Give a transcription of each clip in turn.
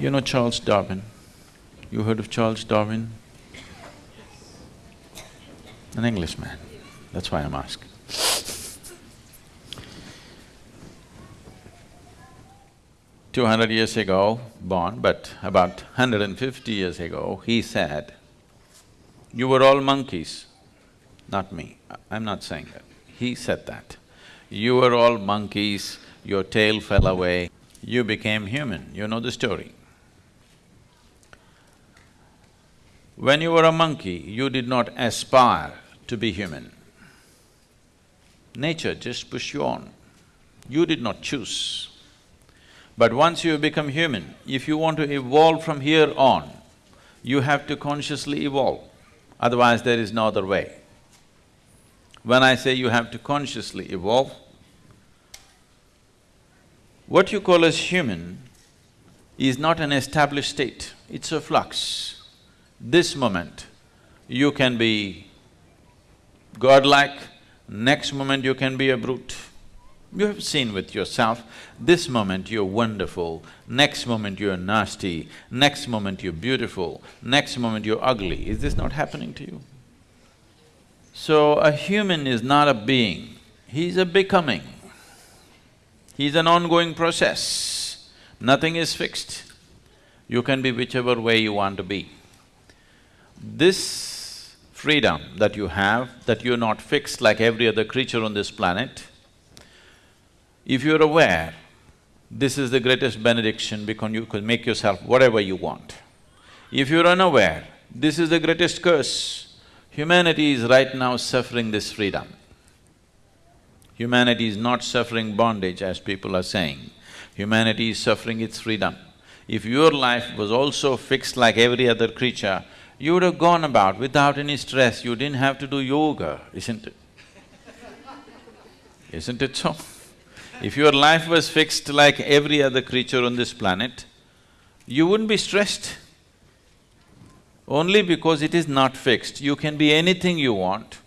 You know Charles Darwin? You heard of Charles Darwin? An Englishman, that's why I'm asking. Two hundred years ago born, but about hundred and fifty years ago, he said, you were all monkeys, not me, I'm not saying that. He said that. You were all monkeys, your tail fell away, you became human, you know the story. When you were a monkey, you did not aspire to be human. Nature just pushed you on. You did not choose. But once you become human, if you want to evolve from here on, you have to consciously evolve, otherwise there is no other way. When I say you have to consciously evolve, what you call as human is not an established state, it's a flux this moment, you can be godlike, next moment you can be a brute. You have seen with yourself, this moment you're wonderful, next moment you're nasty, next moment you're beautiful, next moment you're ugly. Is this not happening to you? So, a human is not a being, he's a becoming. He's an ongoing process, nothing is fixed. You can be whichever way you want to be. This freedom that you have, that you're not fixed like every other creature on this planet, if you're aware, this is the greatest benediction because you can make yourself whatever you want. If you're unaware, this is the greatest curse. Humanity is right now suffering this freedom. Humanity is not suffering bondage as people are saying. Humanity is suffering its freedom. If your life was also fixed like every other creature, you would have gone about without any stress, you didn't have to do yoga, isn't it? Isn't it so? If your life was fixed like every other creature on this planet, you wouldn't be stressed. Only because it is not fixed, you can be anything you want,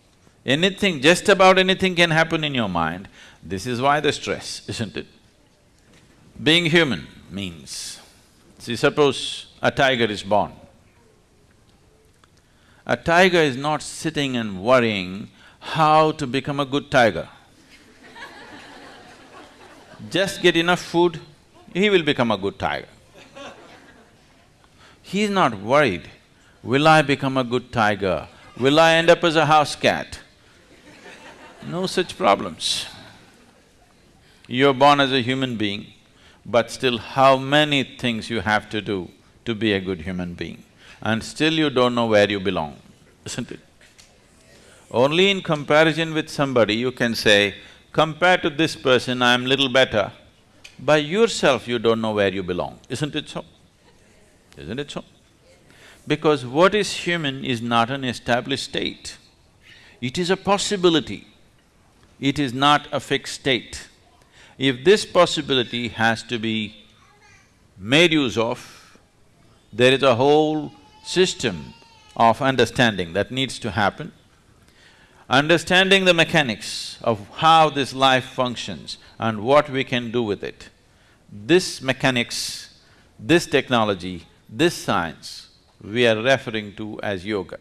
anything, just about anything can happen in your mind. This is why the stress, isn't it? Being human means, see suppose a tiger is born, a tiger is not sitting and worrying how to become a good tiger. Just get enough food, he will become a good tiger. He's not worried, will I become a good tiger? Will I end up as a house cat? No such problems. You're born as a human being, but still how many things you have to do to be a good human being and still you don't know where you belong, isn't it? Only in comparison with somebody you can say, compared to this person, I'm little better. By yourself you don't know where you belong, isn't it so? Isn't it so? Because what is human is not an established state. It is a possibility. It is not a fixed state. If this possibility has to be made use of, there is a whole system of understanding that needs to happen. Understanding the mechanics of how this life functions and what we can do with it. This mechanics, this technology, this science, we are referring to as yoga.